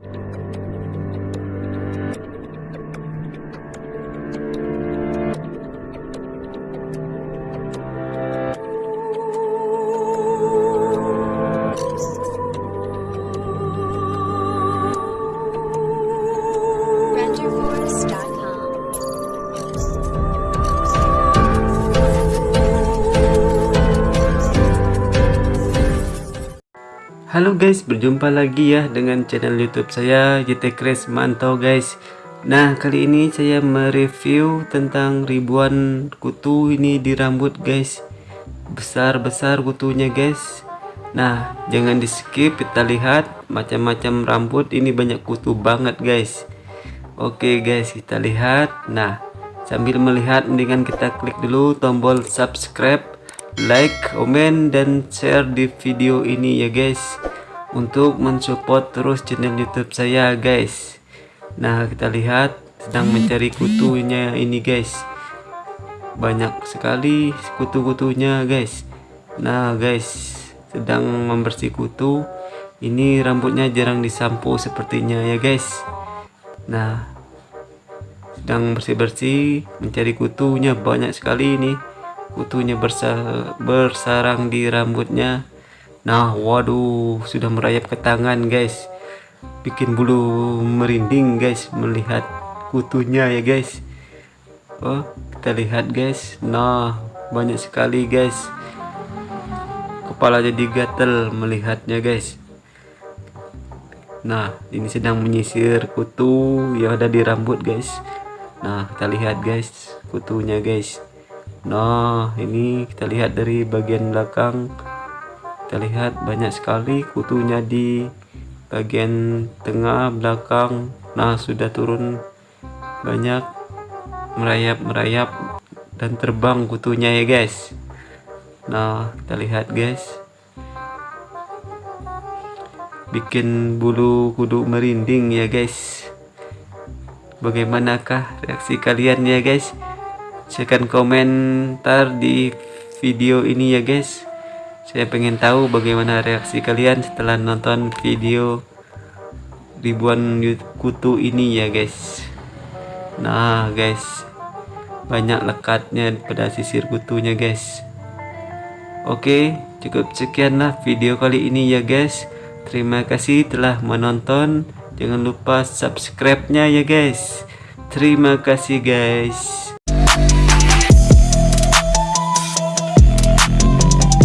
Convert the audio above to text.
Música Halo guys, berjumpa lagi ya dengan channel YouTube saya JT Crash Mantau guys. Nah, kali ini saya mereview tentang ribuan kutu ini di rambut guys. Besar-besar kutunya guys. Nah, jangan di skip kita lihat macam-macam rambut ini banyak kutu banget guys. Oke guys, kita lihat. Nah, sambil melihat mendingan kita klik dulu tombol subscribe like, komen, dan share di video ini ya guys untuk mensupport terus channel YouTube saya guys. Nah, kita lihat sedang mencari kutunya ini guys. Banyak sekali kutu-kutunya guys. Nah, guys, sedang membersih kutu. Ini rambutnya jarang disampo sepertinya ya guys. Nah, sedang bersih-bersih mencari kutunya banyak sekali ini kutunya bersa bersarang di rambutnya. Nah waduh sudah merayap ke tangan guys. Bikin bulu merinding guys melihat kutunya ya guys. Oh kita lihat guys. Nah banyak sekali guys. Kepala jadi gatel melihatnya guys. Nah ini sedang menyisir kutu yang ada di rambut guys. Nah kita lihat guys kutunya guys Nah, ini kita lihat dari bagian belakang. Kita lihat banyak sekali kutunya di bagian tengah belakang. Nah, sudah turun banyak merayap-merayap dan terbang kutunya ya, guys. Nah, kita lihat, guys. Bikin bulu kudu merinding ya, guys. Bagaimanakah reaksi kalian ya, guys? Silahkan komentar di video ini ya guys. Saya pengen tahu bagaimana reaksi kalian setelah nonton video ribuan kutu ini ya guys. Nah guys banyak lekatnya pada sisir kutunya guys. Oke cukup sekianlah video kali ini ya guys. Terima kasih telah menonton. Jangan lupa subscribe nya ya guys. Terima kasih guys